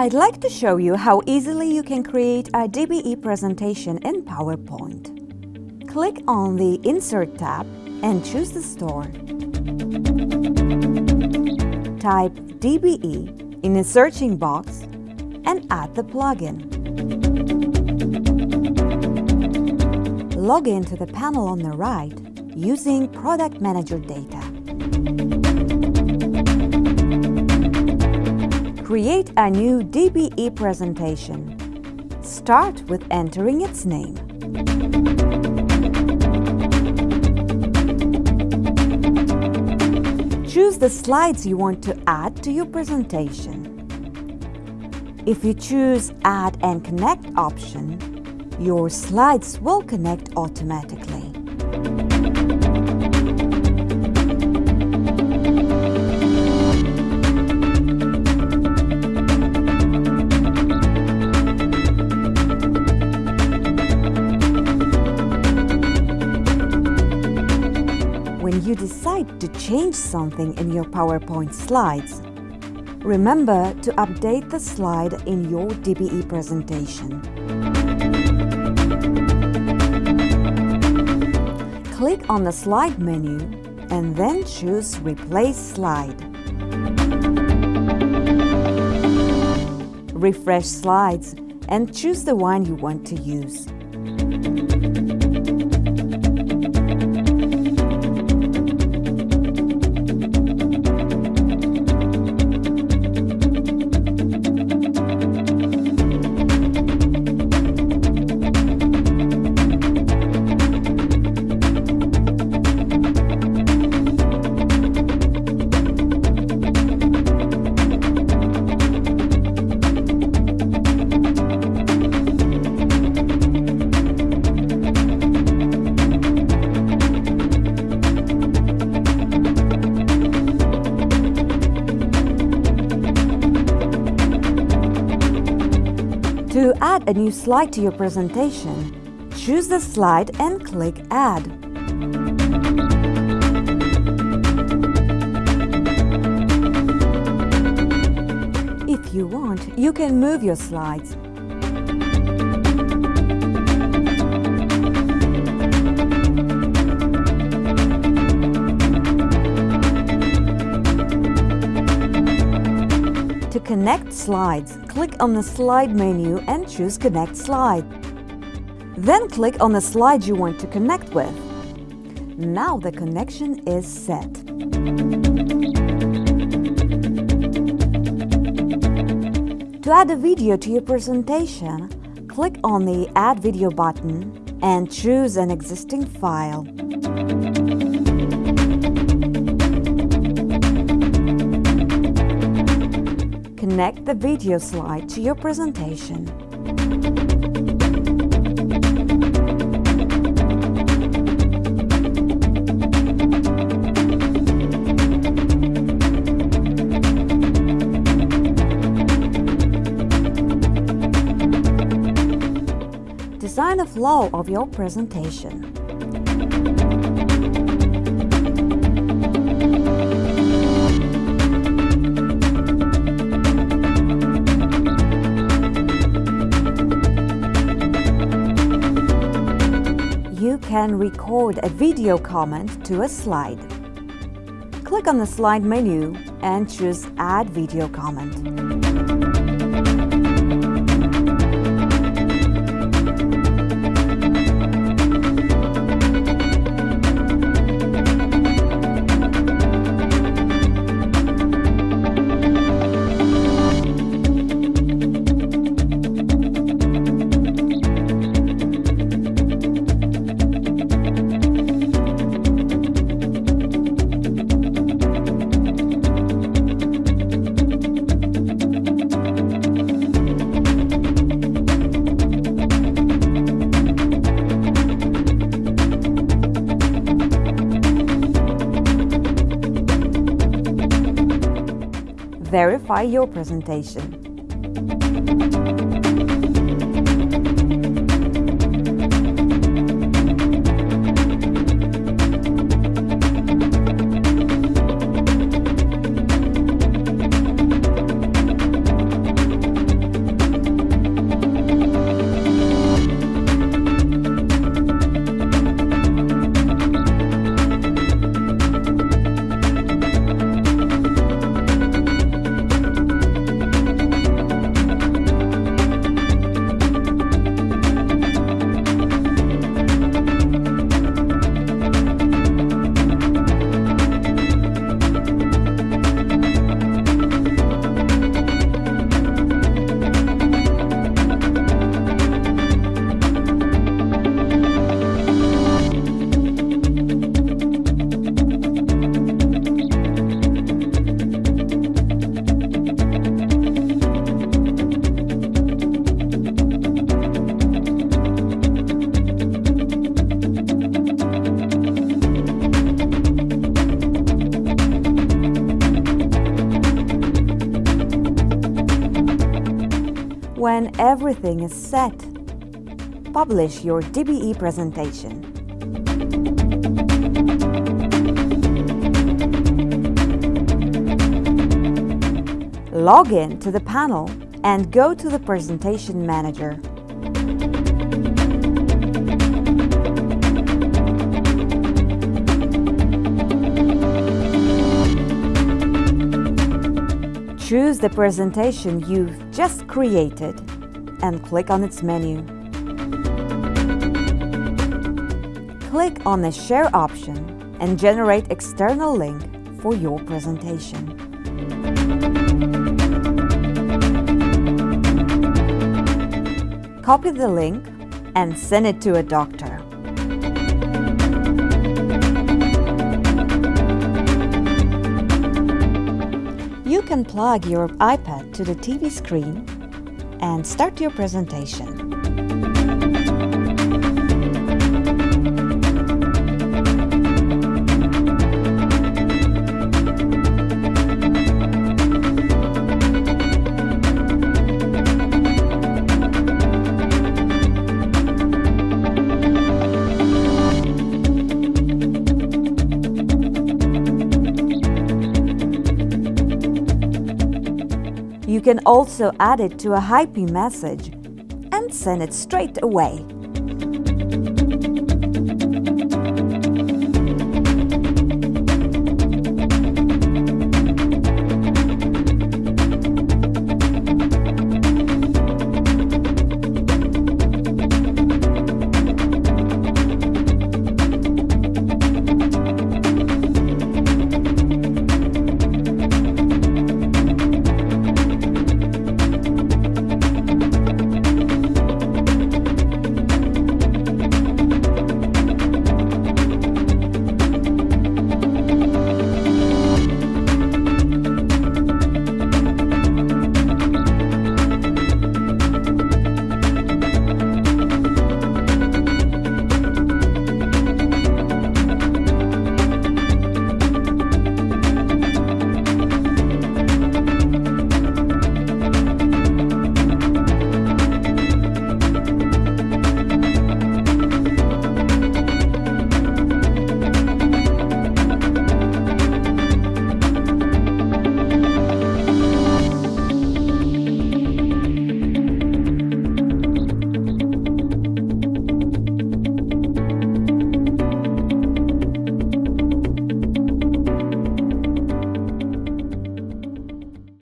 I'd like to show you how easily you can create a DBE presentation in PowerPoint. Click on the Insert tab and choose the store. Type DBE in the searching box and add the plugin. Log in to the panel on the right using Product Manager data. Create a new DBE presentation. Start with entering its name. Choose the slides you want to add to your presentation. If you choose Add and Connect option, your slides will connect automatically. To change something in your PowerPoint slides, remember to update the slide in your DBE presentation. Click on the Slide menu and then choose Replace Slide. Refresh slides and choose the one you want to use. Add a new slide to your presentation, choose the slide and click Add. If you want, you can move your slides. To connect slides, click on the Slide menu and choose Connect Slide. Then click on the slide you want to connect with. Now the connection is set. To add a video to your presentation, click on the Add Video button and choose an existing file. Connect the video slide to your presentation. Design the flow of your presentation. Can record a video comment to a slide. Click on the slide menu and choose Add Video Comment. Verify your presentation. When everything is set, publish your DBE presentation. Log in to the panel and go to the Presentation Manager. Choose the presentation you've just created and click on its menu. Click on the Share option and generate external link for your presentation. Copy the link and send it to a doctor. You can plug your iPad to the TV screen and start your presentation. can also add it to a Hypey message and send it straight away.